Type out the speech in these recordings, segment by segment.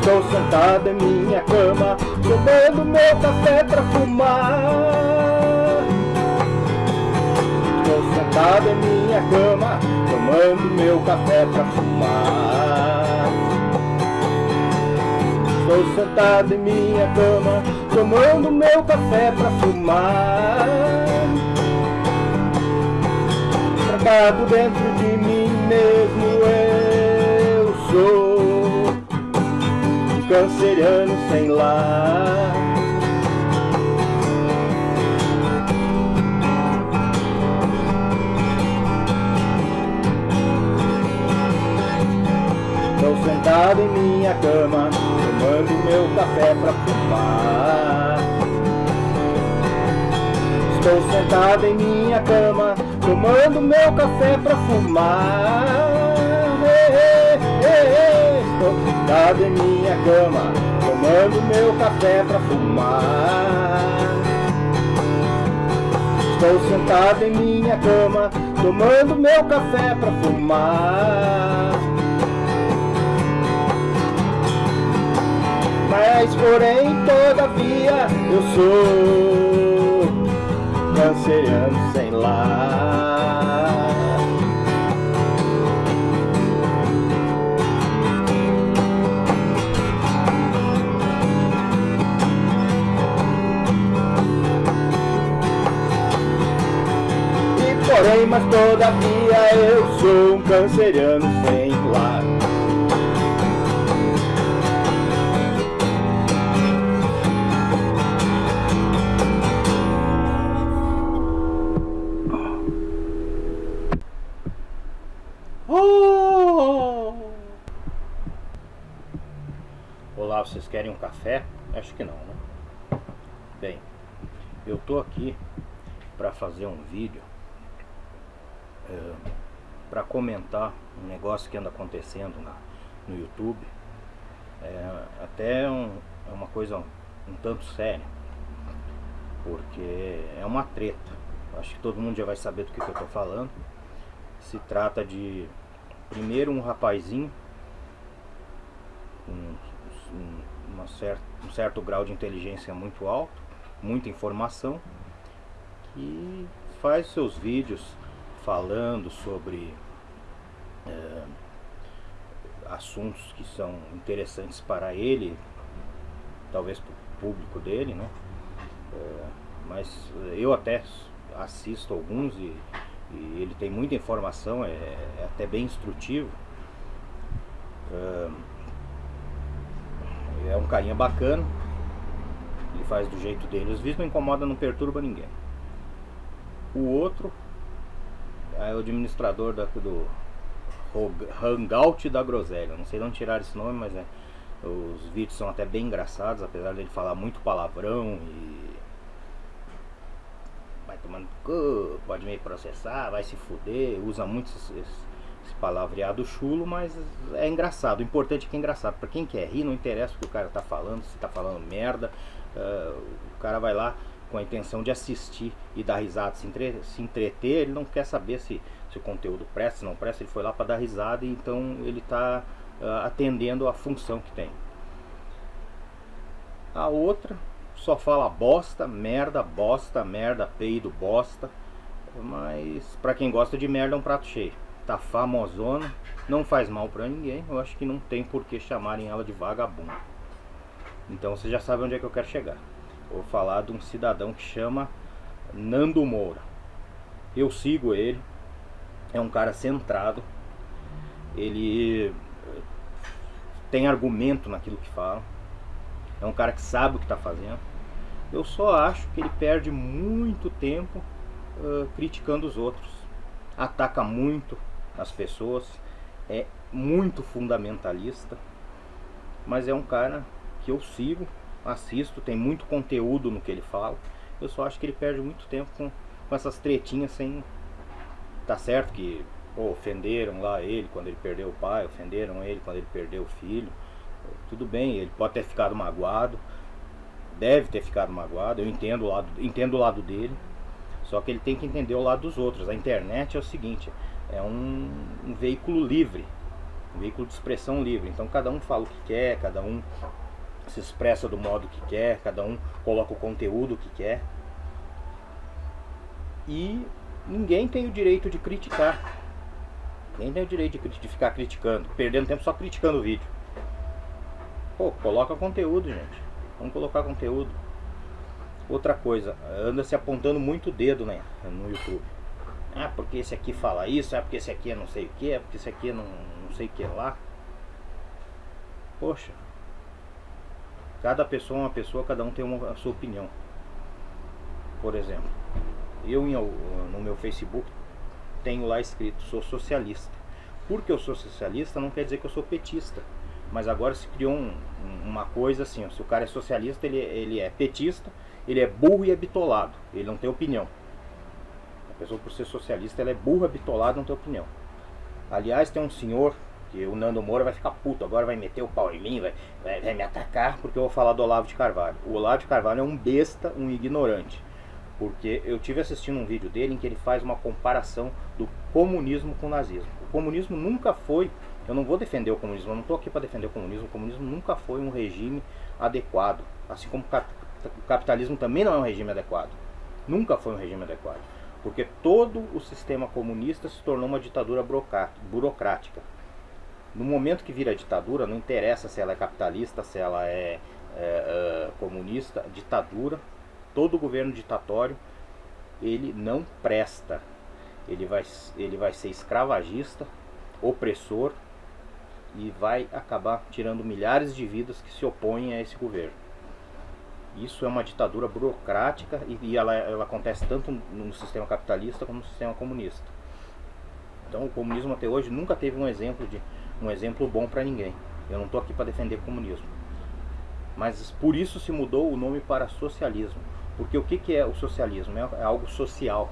Estou sentado em minha cama, tomando meu café pra fumar. Estou sentado em minha cama, tomando meu café pra fumar. Estou sentado em minha cama, tomando meu café pra fumar. Trancado dentro de mim mesmo eu sou canceriano sem lar. Estou sentado em minha cama, tomando meu café pra fumar. Estou sentado em minha cama, tomando meu café pra fumar. Estou sentado em minha cama, tomando meu café pra fumar. Estou sentado em minha cama, tomando meu café pra fumar. Mas porém, todavia, eu sou canceriano sem lar. Porém, mas todavia, eu sou um canceriano sem lar. Oh! Olá, vocês querem um café? Acho que não, né? Bem, eu tô aqui para fazer um vídeo é, para comentar um negócio que anda acontecendo na, no YouTube. É, até um, é uma coisa um, um tanto séria, porque é uma treta. Acho que todo mundo já vai saber do que, que eu tô falando. Se trata de primeiro um rapazinho com um, certa, um certo grau de inteligência muito alto, muita informação, que faz seus vídeos falando sobre é, assuntos que são interessantes para ele, talvez para o público dele, né? É, mas eu até assisto alguns e e ele tem muita informação, é, é até bem instrutivo. É um carinha bacana, ele faz do jeito dele, os vídeos não incomoda, não perturba ninguém. O outro é o administrador da, do Hangout da Groselha, não sei de onde tirar esse nome, mas é, os vídeos são até bem engraçados, apesar dele falar muito palavrão e vai tomando pode me processar, vai se fuder, usa muito esse, esse, palavreado chulo, mas é engraçado. O importante é que é engraçado. Pra quem quer rir, não interessa o que o cara tá falando, se tá falando merda. Uh, o cara vai lá com a intenção de assistir e dar risada, se, entre, se entreter, ele não quer saber se, se o conteúdo presta, se não presta, ele foi lá para dar risada então ele está uh, atendendo a função que tem. A outra só fala bosta, merda, bosta, merda, peido, bosta. Mas pra quem gosta de merda é um prato cheio. Tá famosona, não faz mal pra ninguém. Eu acho que não tem por que chamarem ela de vagabundo. Então você já sabe onde é que eu quero chegar. Vou falar de um cidadão que chama Nando Moura. Eu sigo ele. É um cara centrado. Ele tem argumento naquilo que fala. É um cara que sabe o que está fazendo. Eu só acho que ele perde muito tempo uh, criticando os outros. Ataca muito as pessoas. É muito fundamentalista. Mas é um cara que eu sigo, assisto, tem muito conteúdo no que ele fala. Eu só acho que ele perde muito tempo com, com essas tretinhas sem... Tá certo que pô, ofenderam lá ele quando ele perdeu o pai, ofenderam ele quando ele perdeu o filho. Tudo bem, ele pode ter ficado magoado, deve ter ficado magoado, eu entendo o lado, entendo o lado dele, só que ele tem que entender o lado dos outros. A internet é o seguinte, é um, um veículo livre, um veículo de expressão livre. Então cada um fala o que quer, cada um se expressa do modo que quer, cada um coloca o conteúdo que quer. E ninguém tem o direito de criticar. Ninguém tem o direito de, de ficar criticando, perdendo tempo só criticando o vídeo. Pô, coloca conteúdo, gente. Vamos colocar conteúdo. Outra coisa, anda se apontando muito o dedo né, no YouTube. Ah, porque esse aqui fala isso, ah, porque esse aqui é não sei o que, é porque esse aqui é não, não sei o que lá. Poxa, cada pessoa é uma pessoa, cada um tem uma, a sua opinião. Por exemplo, eu no meu Facebook tenho lá escrito, sou socialista. Porque eu sou socialista não quer dizer que eu sou petista. Mas agora se criou um, uma coisa assim, ó, se o cara é socialista, ele, ele é petista, ele é burro e é bitolado, ele não tem opinião. A pessoa por ser socialista, ela é burra, bitolada, não tem opinião. Aliás, tem um senhor, que o Nando Moura vai ficar puto, agora vai meter o pau em mim, vai, vai, vai me atacar, porque eu vou falar do Olavo de Carvalho. O Olavo de Carvalho é um besta, um ignorante. Porque eu tive assistindo um vídeo dele em que ele faz uma comparação do comunismo com o nazismo. O comunismo nunca foi eu não vou defender o comunismo, eu não estou aqui para defender o comunismo. O comunismo nunca foi um regime adequado. Assim como o capitalismo também não é um regime adequado. Nunca foi um regime adequado. Porque todo o sistema comunista se tornou uma ditadura burocrática. No momento que vira ditadura, não interessa se ela é capitalista, se ela é, é, é comunista, ditadura, todo governo ditatório, ele não presta. Ele vai, ele vai ser escravagista, opressor, e vai acabar tirando milhares de vidas que se opõem a esse governo. Isso é uma ditadura burocrática e, e ela, ela acontece tanto no sistema capitalista como no sistema comunista. Então o comunismo até hoje nunca teve um exemplo de um exemplo bom para ninguém. Eu não estou aqui para defender comunismo. Mas por isso se mudou o nome para socialismo. Porque o que, que é o socialismo? É, é algo social.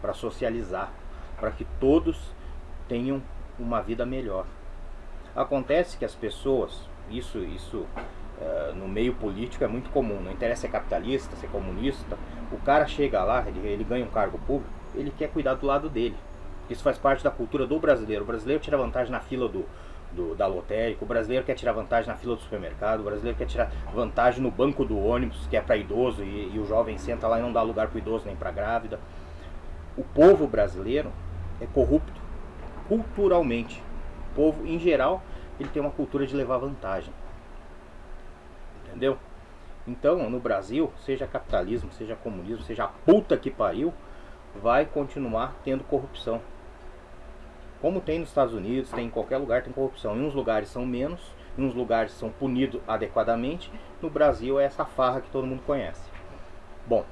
Para socializar. Para que todos tenham uma vida melhor. Acontece que as pessoas, isso, isso uh, no meio político é muito comum, não interessa se é capitalista, se é comunista, o cara chega lá, ele, ele ganha um cargo público, ele quer cuidar do lado dele. Isso faz parte da cultura do brasileiro. O brasileiro tira vantagem na fila do, do, da lotérica, o brasileiro quer tirar vantagem na fila do supermercado, o brasileiro quer tirar vantagem no banco do ônibus, que é para idoso, e, e, o jovem senta lá e não dá lugar para idoso nem para grávida. O povo brasileiro é corrupto culturalmente. O povo, em geral, ele tem uma cultura de levar vantagem. Entendeu? Então, no Brasil, seja capitalismo, seja comunismo, seja a puta que pariu, vai continuar tendo corrupção. Como tem nos Estados Unidos, tem em qualquer lugar tem corrupção. Em uns lugares são menos, em uns lugares são punidos adequadamente. No Brasil é essa farra que todo mundo conhece. Bom,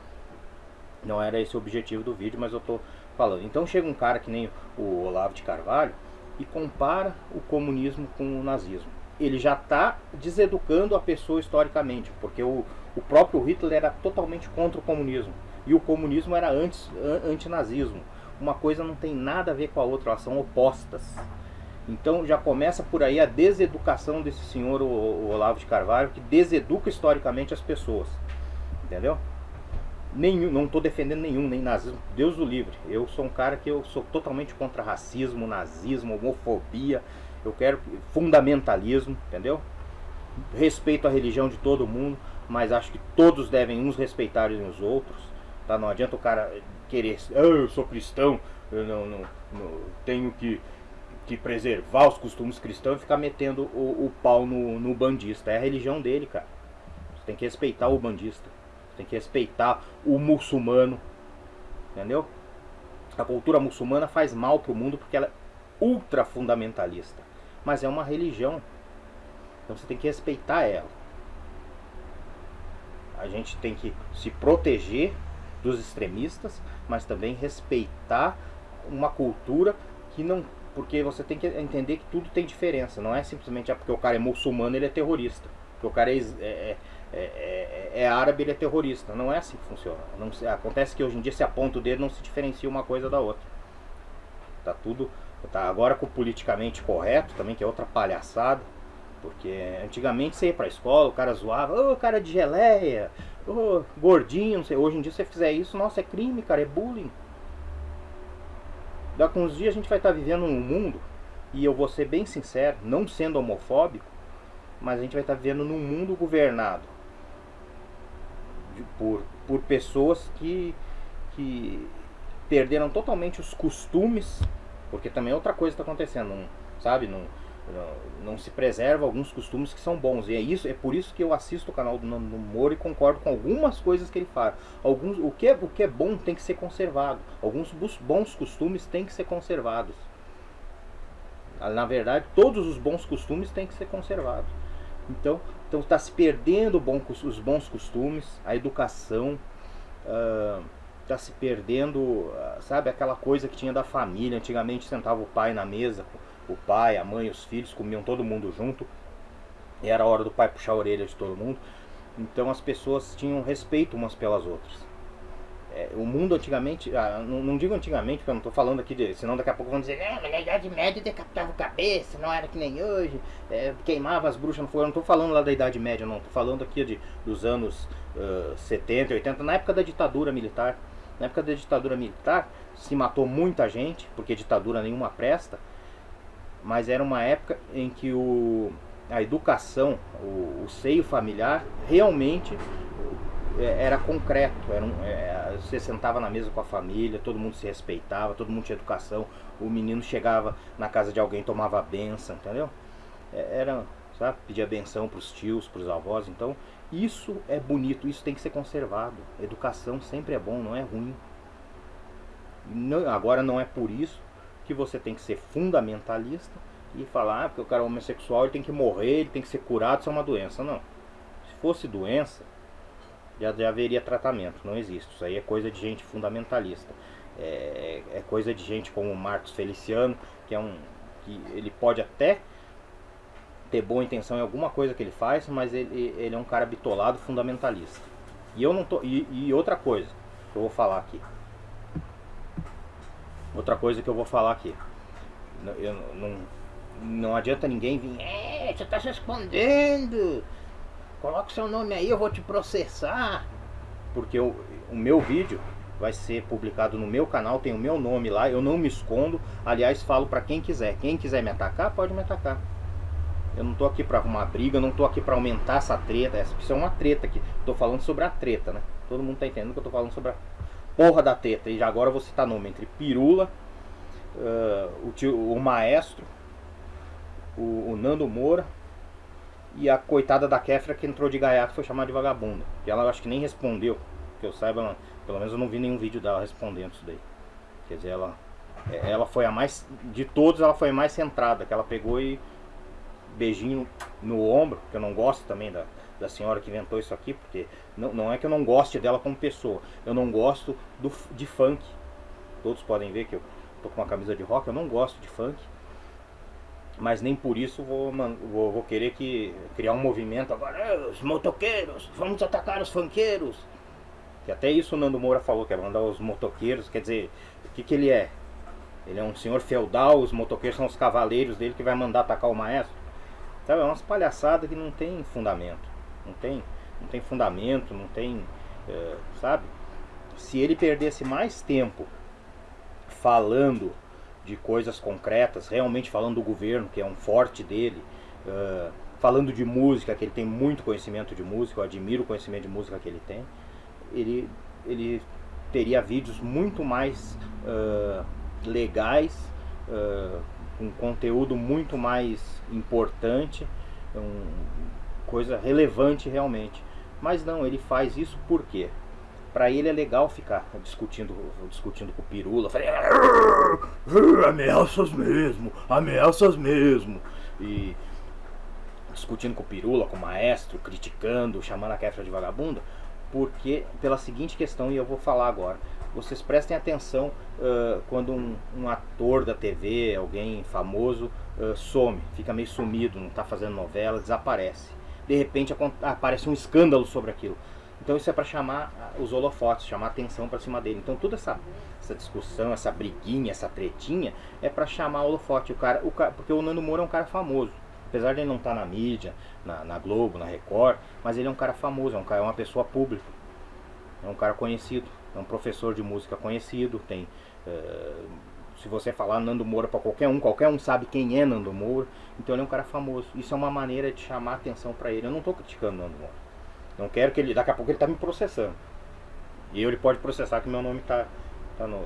não era esse o objetivo do vídeo, mas eu estou falando. Então chega um cara que nem o Olavo de Carvalho e compara o comunismo com o nazismo. Ele já está deseducando a pessoa historicamente, porque o, o próprio Hitler era totalmente contra o comunismo. E o comunismo era antes, antinazismo. Uma coisa não tem nada a ver com a outra, elas são opostas. Então já começa por aí a deseducação desse senhor, o, o Olavo de Carvalho, que deseduca historicamente as pessoas. Entendeu? nenhum, não estou defendendo nenhum, nem nazismo, Deus o livre. Eu sou um cara que eu sou totalmente contra racismo, nazismo, homofobia. Eu quero fundamentalismo, entendeu? Respeito a religião de todo mundo, mas acho que todos devem uns respeitarem os outros. Tá? Não adianta o cara querer, oh, eu sou cristão, eu não, não, não tenho que, que preservar os costumes cristãos e ficar metendo o, o pau no, no bandista. É a religião dele, cara. Você tem que respeitar o bandista. Tem que respeitar o muçulmano. Entendeu? A cultura muçulmana faz mal para o mundo porque ela é ultra fundamentalista. Mas é uma religião. Então você tem que respeitar ela. A gente tem que se proteger dos extremistas, mas também respeitar uma cultura que não. Porque você tem que entender que tudo tem diferença. Não é simplesmente ah, porque o cara é muçulmano ele é terrorista. Porque o cara é, é, é, é, é, árabe, ele é terrorista. Não é assim que funciona. Não, acontece que hoje em dia se aponta o dedo não se diferencia uma coisa da outra. Tá tudo. Tá agora com o politicamente correto também, que é outra palhaçada. Porque antigamente você ia pra escola, o cara zoava, ô oh, cara de geleia, ô oh, gordinho, não sei. Hoje em dia você fizer isso, nossa, é crime, cara, é bullying. Daqui uns dias a gente vai estar vivendo num mundo, e eu vou ser bem sincero, não sendo homofóbico, mas a gente vai estar vivendo num mundo governado por, por pessoas que, que perderam totalmente os costumes, porque também é outra coisa está acontecendo, sabe? Não, não, se preserva alguns costumes que são bons. E é isso, é por isso que eu assisto o canal do Nando Moro e concordo com algumas coisas que ele fala. Alguns, o, que é, o que é bom tem que ser conservado. Alguns bons costumes têm que ser conservados. Na verdade, todos os bons costumes têm que ser conservados. Então, então está se perdendo bom, os bons costumes, a educação, está uh, se perdendo, uh, sabe, aquela coisa que tinha da família. Antigamente sentava o pai na mesa, o pai, a mãe, os filhos, comiam todo mundo junto. E era hora do pai puxar a orelha de todo mundo. Então as pessoas tinham respeito umas pelas outras. É, o mundo antigamente, ah, não, não, digo antigamente, porque eu não estou falando aqui de. Senão daqui a pouco vão dizer, ah, na Idade Média decapitava cabeça, não era que nem hoje, é, queimava as bruxas no fogo. Eu não estou falando lá da Idade Média, não. Estou falando aqui de, dos anos uh, 70, 80, na época da ditadura militar. Na época da ditadura militar se matou muita gente, porque ditadura nenhuma presta, mas era uma época em que o, a educação, o, o seio familiar, realmente é, era concreto. Era um, é, você sentava na mesa com a família, todo mundo se respeitava, todo mundo tinha educação. O menino chegava na casa de alguém, tomava a benção, entendeu? É, era, sabe, pedia benção para os tios, para os avós. Então, isso é bonito, isso tem que ser conservado. Educação sempre é bom, não é ruim. Não, agora não é por isso que você tem que ser fundamentalista e falar ah, porque o cara é homossexual ele tem que morrer, ele tem que ser curado, isso é uma doença. Não. Se fosse doença, já, já haveria tratamento. Não existe. Isso aí é coisa de gente fundamentalista. É, é coisa de gente como o Marcos Feliciano, que é um. que ele pode até ter boa intenção em alguma coisa que ele faz, mas ele, ele é um cara bitolado fundamentalista. E eu não tô. E, e outra coisa que eu vou falar aqui. Outra coisa que eu vou falar aqui. Eu, não, não adianta ninguém vir. É, você está se escondendo. Coloca seu nome aí, eu vou te processar. Porque o, o meu vídeo vai ser publicado no meu canal, tem o meu nome lá, eu não me escondo. Aliás, falo para quem quiser. Quem quiser me atacar, pode me atacar. Eu não tô aqui para arrumar briga, não tô aqui para aumentar essa treta. Essa isso é uma treta aqui. Tô falando sobre a treta, né? Todo mundo tá entendendo que eu tô falando sobre a porra da treta. E agora você tá nome entre Pirula, uh, o, tio, o Maestro, o, o Nando Moura e a coitada da Kéfera que entrou de gaiato foi chamada de vagabunda. E ela acho que nem respondeu. Que eu saiba, ela, pelo menos eu não vi nenhum vídeo dela respondendo isso daí. Quer dizer, ela, é, ela foi a mais. De todos, ela foi a mais centrada. Que ela pegou e. Beijinho no ombro, que eu não gosto também da, da senhora que inventou isso aqui, porque não, não é que eu não goste dela como pessoa, eu não gosto do, de funk. Todos podem ver que eu tô com uma camisa de rock, eu não gosto de funk mas nem por isso vou, vou, vou, querer que criar um movimento agora, os motoqueiros, vamos atacar os funkeiros. Que até isso o Nando Moura falou, que é mandar os motoqueiros, quer dizer, o que, que ele é? Ele é um senhor feudal, os motoqueiros são os cavaleiros dele que vai mandar atacar o maestro. É umas palhaçadas que não tem fundamento. Não tem, não tem fundamento, não tem. É, sabe? Se ele perdesse mais tempo falando de coisas concretas, realmente falando do governo, que é um forte dele, uh, falando de música, que ele tem muito conhecimento de música, eu admiro o conhecimento de música que ele tem, ele, ele teria vídeos muito mais uh, legais, uh, com conteúdo muito mais importante, um, coisa relevante realmente. Mas não, ele faz isso por quê? Para ele é legal ficar discutindo, discutindo com o Pirula. Falei, ameaças mesmo, ameaças mesmo. E discutindo com o Pirula, com o maestro, criticando, chamando a Kefra de vagabunda. Porque, pela seguinte questão, e eu vou falar agora. Vocês prestem atenção uh, quando um, um, ator da TV, alguém famoso, uh, some, fica meio sumido, não está fazendo novela, desaparece. De repente aparece um escândalo sobre aquilo. Então isso é para chamar os holofotes, chamar atenção para cima dele. Então toda essa, essa discussão, essa briguinha, essa tretinha é para chamar o holofote. O cara, o cara, porque o Nando Moura é um cara famoso. Apesar de ele não estar tá na mídia, na, na, Globo, na Record, mas ele é um cara famoso, é, um cara, é uma pessoa pública. É um cara conhecido, é um professor de música conhecido, tem uh, Se você falar Nando Moura para qualquer um, qualquer um sabe quem é Nando Moura. Então ele é um cara famoso. Isso é uma maneira de chamar atenção para ele. Eu não estou criticando Nando Moura. Não quero que ele. Daqui a pouco ele está me processando. E ele pode processar que meu nome está tá no.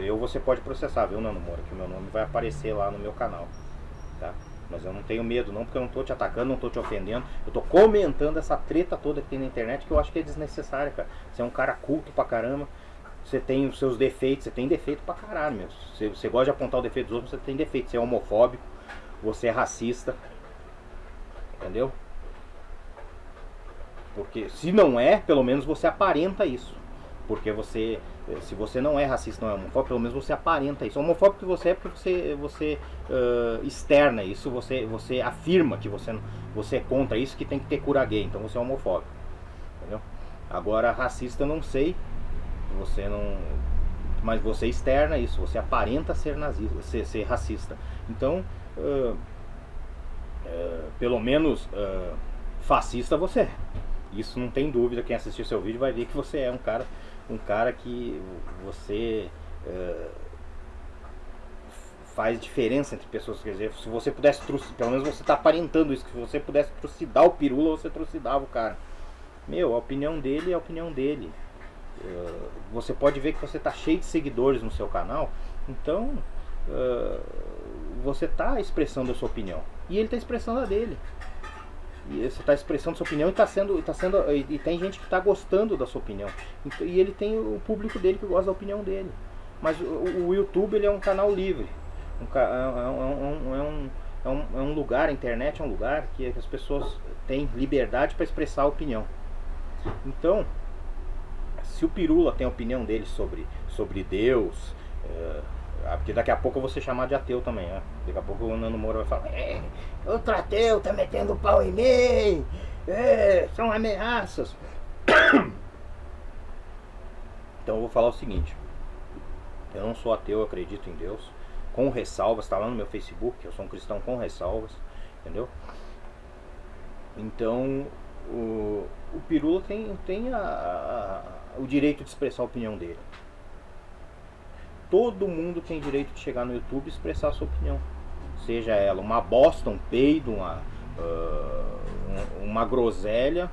Eu você pode processar, viu, Nando Moura? Que meu nome vai aparecer lá no meu canal. Tá? Mas eu não tenho medo não, porque eu não estou te atacando, não estou te ofendendo. Eu estou comentando essa treta toda que tem na internet que eu acho que é desnecessária, cara. Você é um cara culto pra caramba. Você tem os seus defeitos, você tem defeito pra caralho, meu. Você, você gosta de apontar o defeito dos outros, você tem defeito. Você é homofóbico, você é racista. Entendeu? Porque se não é, pelo menos você aparenta isso. Porque você, se você não é racista, não é homofóbico, pelo menos você aparenta isso. Homofóbico que você é porque você, você uh, externa isso, você, você afirma que você, você é contra isso, que tem que ter cura gay. Então você é homofóbico. Entendeu? Agora, racista eu não sei. Você não. Mas você externa isso, você aparenta ser nazista, ser, ser racista. Então, uh, uh, pelo menos fascista você é. Isso não tem dúvida, quem assistiu seu vídeo vai ver que você é um cara, um cara que você uh, faz diferença entre pessoas. Quer dizer, se você pudesse, pelo menos você está aparentando isso, que se você pudesse trucidar o pirula, você trucidava o cara. Meu, a opinião dele é a opinião dele. Uh, você pode ver que você está cheio de seguidores no seu canal, então uh, você está expressando a sua opinião. E ele está expressando a dele. E você está expressando sua opinião e está sendo, tá sendo. E tem gente que está gostando da sua opinião. E ele tem o público dele que gosta da opinião dele. Mas o, o YouTube ele é um canal livre. Um, é, é, é, um, é, um, é um lugar, a internet é um lugar que as pessoas têm liberdade para expressar a opinião. Então, se o Pirula tem a opinião dele sobre, sobre Deus, é, ah, porque daqui a pouco eu vou ser chamado de ateu também, né? Daqui a pouco o Nando Moura vai falar, é, outro ateu tá metendo pau em mim, é, são ameaças. Então eu vou falar o seguinte, eu não sou ateu, eu acredito em Deus, com ressalvas, tá lá no meu Facebook, eu sou um cristão com ressalvas, entendeu? Então o, o Pirula tem, tem a, a, o direito de expressar a opinião dele todo mundo tem direito de chegar no YouTube e expressar a sua opinião. Seja ela uma bosta, um peido, uma, uh, uma groselha,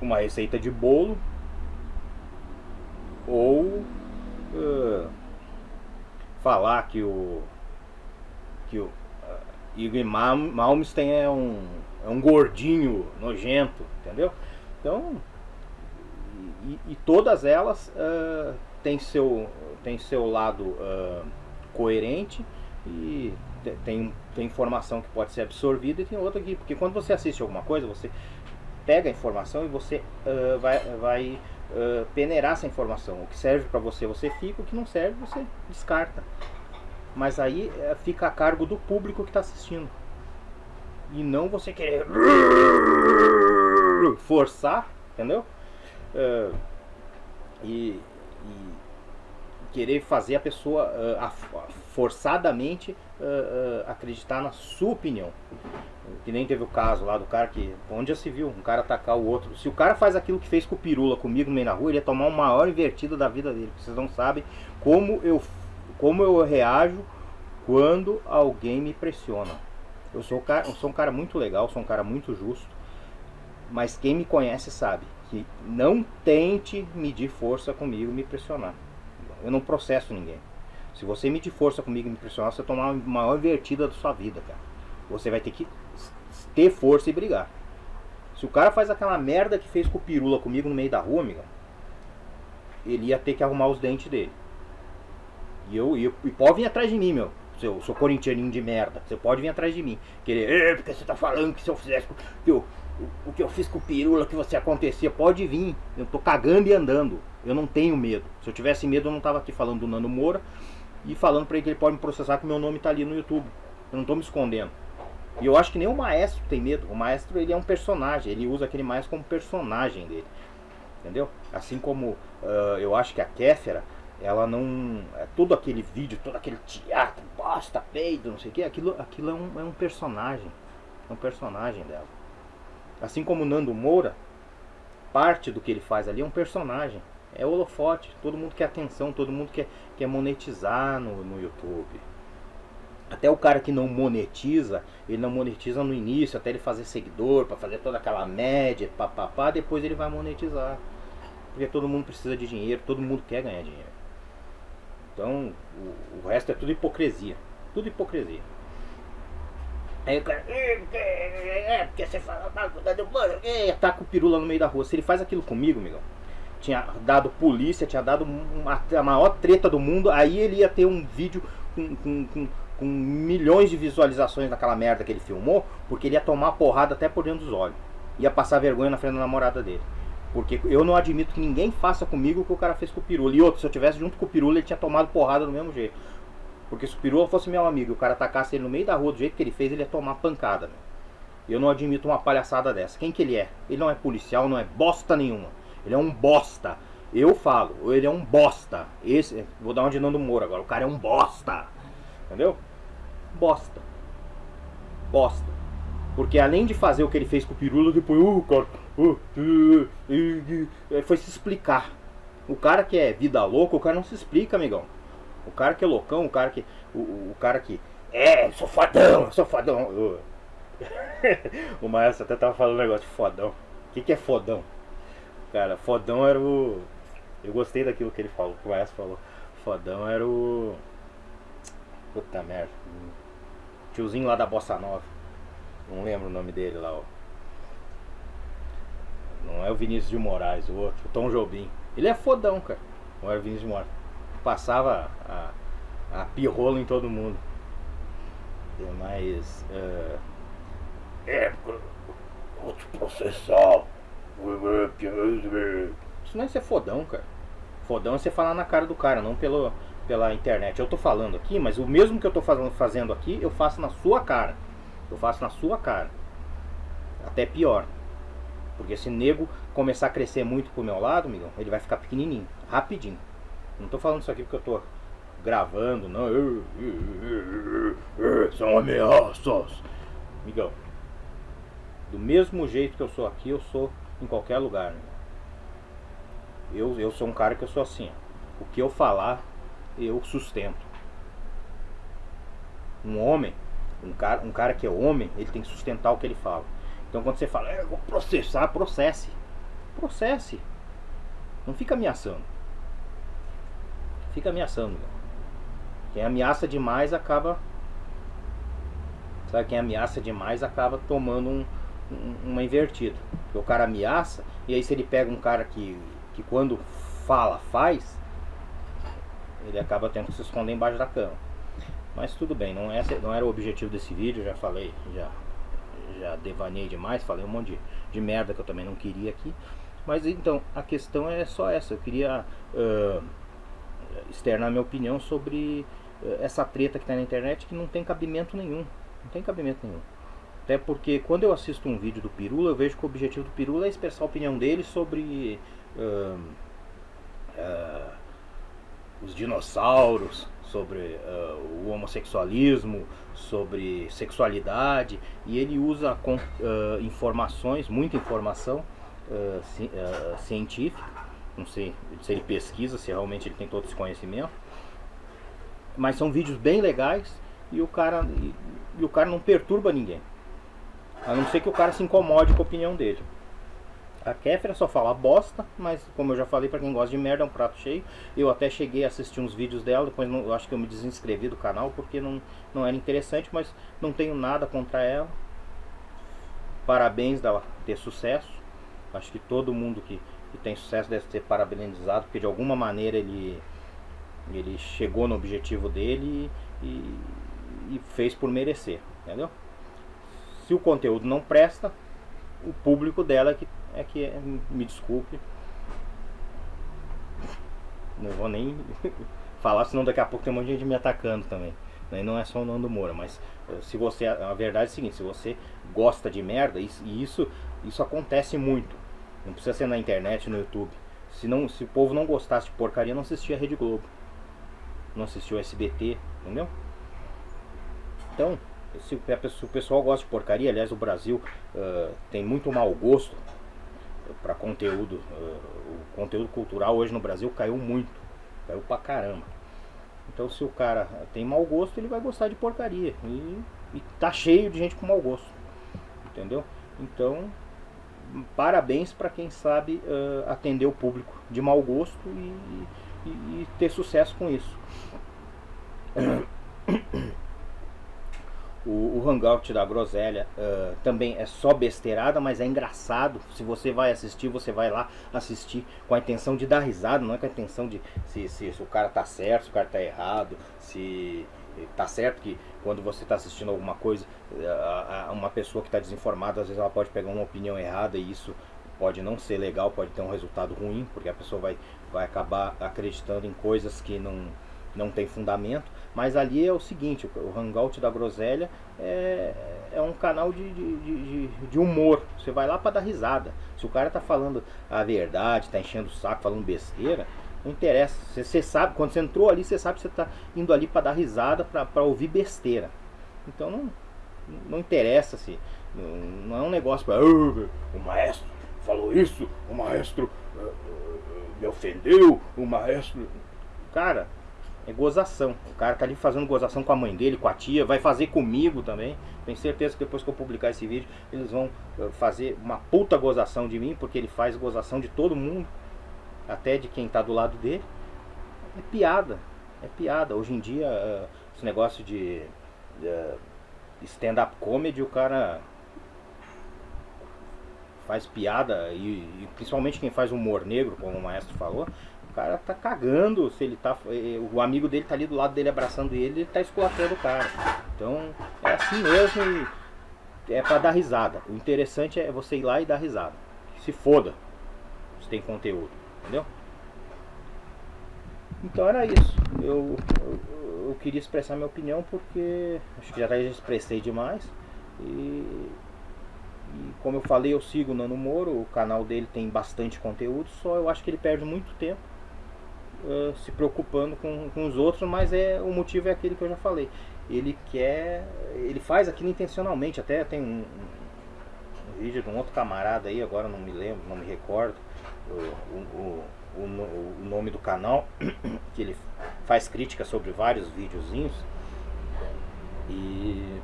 uma receita de bolo, ou uh, falar que o que o Igor Malmsteen é um, é um gordinho nojento, entendeu? Então, e, e todas elas uh, têm seu, tem seu lado uh, coerente e tem, tem informação que pode ser absorvida e tem outra aqui. Porque quando você assiste alguma coisa, você pega a informação e você uh, vai, vai uh, peneirar essa informação. O que serve para você, você fica, o que não serve, você descarta. Mas aí uh, fica a cargo do público que está assistindo. E não você querer forçar, entendeu? E, e querer fazer a pessoa uh, a, forçadamente uh, uh, acreditar na sua opinião. Que nem teve o caso lá do cara que. Onde já se viu? Um cara atacar o outro. Se o cara faz aquilo que fez com o Pirula comigo no meio na rua, ele ia tomar uma maior invertida da vida dele. Vocês não sabem como eu, como eu reajo quando alguém me pressiona. Eu sou, cara, eu sou um cara muito legal, sou um cara muito justo. Mas quem me conhece sabe que não tente medir força comigo me pressionar. Eu não processo ninguém. Se você medir força comigo e me pressionar, você vai tomar uma maior invertida da sua vida, cara. Você vai ter que ter força e brigar. Se o cara faz aquela merda que fez com o pirula comigo no meio da rua, amiga, ele ia ter que arrumar os dentes dele. E eu, e, e pode vir atrás de mim, meu. Seu, seu corintianinho de merda. Você pode vir atrás de mim. Querer, porque você tá falando que se eu fizesse que eu, que eu fiz com o pirula, que você acontecia, pode vir. Eu tô cagando e andando. Eu não tenho medo. Se eu tivesse medo, eu não tava aqui falando do Nando Moura e falando para ele que ele pode me processar que meu nome tá ali no YouTube. Eu não tô me escondendo. E eu acho que nem o maestro tem medo. O maestro ele é um personagem, ele usa aquele mais como personagem dele. Entendeu? Assim como uh, eu acho que a Kéfera, ela não. É todo aquele vídeo, todo aquele teatro, bosta, peido, não sei o que, aquilo, aquilo é, um, é um personagem. É um personagem dela. Assim como Nando Moura, parte do que ele faz ali é um personagem. É holofote, todo mundo quer atenção, todo mundo quer, quer monetizar no, no YouTube. Até o cara que não monetiza, ele não monetiza no início, até ele fazer seguidor, para fazer toda aquela média, papapá, depois ele vai monetizar. Porque todo mundo precisa de dinheiro, todo mundo quer ganhar dinheiro. Então, o, o resto é tudo hipocrisia. Tudo hipocrisia. Aí o cara, é, porque você fala, ataca o pirula no meio da rua. Se ele faz aquilo comigo, amigão, tinha dado polícia, tinha dado uma, a maior treta do mundo, aí ele ia ter um vídeo com, com, com, com, milhões de visualizações naquela merda que ele filmou, porque ele ia tomar porrada até por dentro dos olhos. Ia passar vergonha na frente da namorada dele. Porque eu não admito que ninguém faça comigo o que o cara fez com o Pirula. E outro, se eu tivesse junto com o Pirula, ele tinha tomado porrada do mesmo jeito. Porque se o Pirula fosse meu amigo e o cara atacasse ele no meio da rua do jeito que ele fez, ele ia tomar pancada. Meu. Eu não admito uma palhaçada dessa. Quem que ele é? Ele não é policial, não é bosta nenhuma. Ele é um bosta. Eu falo, ele é um bosta. Esse, vou dar uma de Nando Moura agora. O cara é um bosta. Entendeu? Bosta. Bosta. Porque além de fazer o que ele fez com o Pirula, depois, uh, cara, uh, uh, uh, foi se explicar. O cara que é vida louca, o cara não se explica, amigão. O cara que é loucão, o cara que. O, o cara que. É, sou fodão, sou fodão. o Maestro até tava falando um negócio de fodão. O que, que é fodão? Cara, fodão era o. Eu gostei daquilo que ele falou, que o Maestro falou. Fodão era o. Puta merda. Tiozinho lá da Bossa Nova. Não lembro o nome dele lá, ó. Não é o Vinícius de Moraes, o outro, o Tom Jobim. Ele é fodão, cara. Não era o Vinícius de Moraes. Passava a, a pirrola em todo mundo. Mas. Uh, é, vou te processar. Isso não é ser fodão, cara. Fodão é você falar na cara do cara, não pelo, pela internet. Eu tô falando aqui, mas o mesmo que eu tô fazendo aqui, eu faço na sua cara. Eu faço na sua cara. Até pior. Porque se nego começar a crescer muito pro meu lado, amigão, ele vai ficar pequenininho, rapidinho. Não tô falando isso aqui porque eu tô gravando, não. São ameaças. Amigão, do mesmo jeito que eu sou aqui, eu sou em qualquer lugar. Eu, eu sou um cara que eu sou assim. O que eu falar, eu sustento. Um homem, um cara, um cara que é homem, ele tem que sustentar o que ele fala. Então quando você fala, é, eu vou processar, processe. Processe. Não fica ameaçando. Fica ameaçando. Quem ameaça demais acaba. Sabe, quem ameaça demais acaba tomando um, uma invertida. Porque o cara ameaça, e aí se ele pega um cara que, que quando fala, faz, ele acaba tendo que se esconder embaixo da cama. Mas tudo bem, não, é, não era o objetivo desse vídeo, já falei, já, já devanei demais, falei um monte de, de merda que eu também não queria aqui. Mas então, a questão é só essa, eu queria uh, externar minha opinião sobre uh, essa treta que está na internet que não tem cabimento nenhum. Não tem cabimento nenhum. Até porque quando eu assisto um vídeo do Pirula, eu vejo que o objetivo do Pirula é expressar a opinião dele sobre uh, uh, os dinossauros, sobre uh, o homossexualismo, sobre sexualidade, e ele usa com, informações, muita informação ci, científica, não sei se ele pesquisa, se realmente ele tem todo esse conhecimento, mas são vídeos bem legais e o cara, e, e o cara não perturba ninguém. A não ser que o cara se incomode com a opinião dele. A Kéfera só fala bosta, mas como eu já falei, para quem gosta de merda é um prato cheio. Eu até cheguei a assistir uns vídeos dela, depois não, eu acho que eu me desinscrevi do canal porque não, não era interessante, mas não tenho nada contra ela. Parabéns dela ter sucesso. Acho que todo mundo que, que tem sucesso deve ser parabenizado, porque de alguma maneira ele, ele chegou no objetivo dele e, e fez por merecer, entendeu? Se o conteúdo não presta, o público dela é que, é que é, me desculpe. Não vou nem falar, senão daqui a pouco tem um monte de gente me atacando também. Né? Não é só o Nando Moura, mas eh, se você. A verdade é a seguinte, se você gosta de merda, e isso, isso acontece muito. Não precisa ser na internet, no YouTube. Se, não, se o povo não gostasse de porcaria, não assistia a Rede Globo. Não assistia o SBT, entendeu? Então, se, se o pessoal gosta de porcaria, aliás, o Brasil uh, tem muito mau gosto para conteúdo. Uh, o conteúdo cultural hoje no Brasil caiu muito. Caiu pra caramba. Então se o cara tem mau gosto, ele vai gostar de porcaria. E, e tá cheio de gente com mau gosto. Entendeu? Então, parabéns para quem sabe uh, atender o público de mau gosto e, e, e ter sucesso com isso. O, o Hangout da Groselha uh, também é só besteirada, mas é engraçado. Se você vai assistir, você vai lá assistir com a intenção de dar risada, não é com a intenção de se, se, se o cara tá certo, se o cara tá errado, se tá certo que quando você está assistindo alguma coisa, uma pessoa que está desinformada, às vezes ela pode pegar uma opinião errada e isso pode não ser legal, pode ter um resultado ruim, porque a pessoa vai, vai acabar acreditando em coisas que não, não tem fundamento. Mas ali é o seguinte, o Hangout da Groselha é, é um canal de, de, de, de humor. Você vai lá para dar risada. Se o cara tá falando a verdade, tá enchendo o saco, falando besteira, não interessa. Você, você sabe, quando você entrou ali, você sabe que você está indo ali para dar risada, para ouvir besteira. Então não, não interessa se. Não, não é um negócio para. Oh, o maestro falou isso, o maestro uh, me ofendeu, o maestro. Cara, é gozação. O cara tá ali fazendo gozação com a mãe dele, com a tia, vai fazer comigo também. Tenho certeza que depois que eu publicar esse vídeo, eles vão eh, fazer uma puta gozação de mim, porque ele faz gozação de todo mundo, até de quem tá do lado dele. É piada, é piada. Hoje em dia, uh, esse negócio de uh, stand-up comedy, o cara faz piada, e, e, principalmente quem faz humor negro, como o maestro falou, cara tá cagando se ele tá. Eh, o amigo dele tá ali do lado dele abraçando ele, ele tá esculachando o cara. Então é assim mesmo e é para dar risada. O interessante é você ir lá e dar risada. Se foda se tem conteúdo, entendeu? Então era isso. Eu, eu, eu queria expressar minha opinião porque acho que já expressei demais. E, e, como eu falei, eu sigo o Nano Moro, o canal dele tem bastante conteúdo, só eu acho que ele perde muito tempo uh, se preocupando com, com os outros, mas é o motivo é aquele que eu já falei. Ele quer, ele faz aquilo intencionalmente. Até tem um, um vídeo de um outro camarada aí, agora não me lembro, não me recordo o, o, o, nome do canal, que ele faz crítica sobre vários videozinhos. E,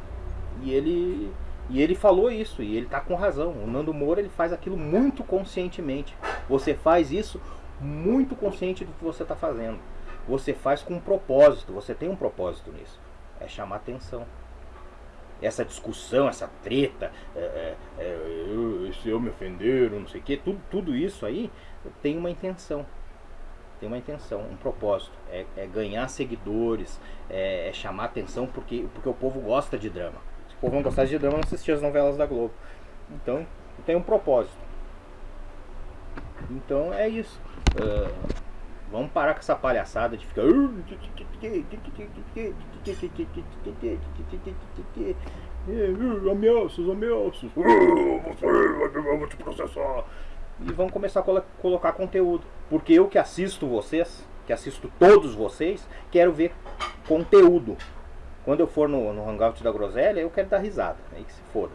e ele e ele falou isso, e ele tá com razão. O Nando Moura ele faz aquilo muito conscientemente. Você faz isso muito consciente do que você está fazendo. Você faz com um propósito, você tem um propósito nisso. É chamar atenção. Essa discussão, essa treta, é, é, é, se eu me ofender, não sei o que, tudo, tudo isso aí tem uma intenção. Tem uma intenção, um propósito. É, é ganhar seguidores, é, é, chamar atenção porque, porque o povo gosta de drama. Se o povo não gostasse de drama, não assistia as novelas da Globo. Então, tem um propósito. Então é isso. Uh, vamos parar com essa palhaçada de ficar. Ameaças, ameaças. Eu vou te processar. E vamos começar a colocar conteúdo. Porque eu que assisto vocês, que assisto todos vocês, quero ver conteúdo. Quando eu for no, no Hangout da Groselha, eu quero dar risada. Aí que se foda.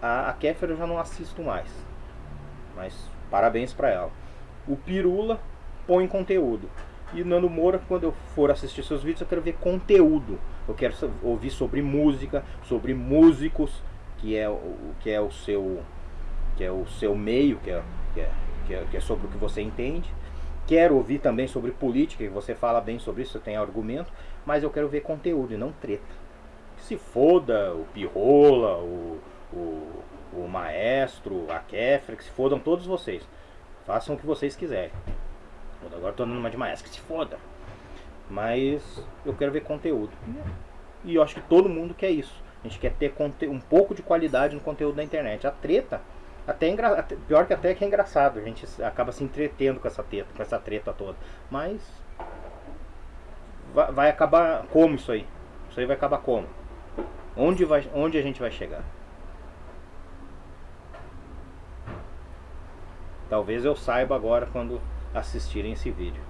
A, a Kéfera eu já não assisto mais. Mas parabéns para ela o Pirula põe conteúdo. E Nando Moura, quando eu for assistir seus vídeos, eu quero ver conteúdo. Eu quero ouvir sobre música, sobre músicos, que é o que é o seu que é o seu meio, que é, que é, que é, que é sobre o que você entende. Quero ouvir também sobre política, que você fala bem sobre isso, você tem argumento, mas eu quero ver conteúdo e não treta. Se foda o Pirrola, o, o, o Maestro, a Kefra, que se fodam todos vocês. Façam o que vocês quiserem. Agora tô dando uma de maestra, que se foda. Mas eu quero ver conteúdo. E eu acho que todo mundo quer isso. A gente quer ter um pouco de qualidade no conteúdo da internet. A treta, até é engra... pior que até que é engraçado. A gente acaba se entretendo com essa treta, com essa treta toda. Mas vai, vai acabar como isso aí? Isso aí vai acabar como? Onde, vai, onde a gente vai chegar? Talvez eu saiba agora quando assistirem esse vídeo.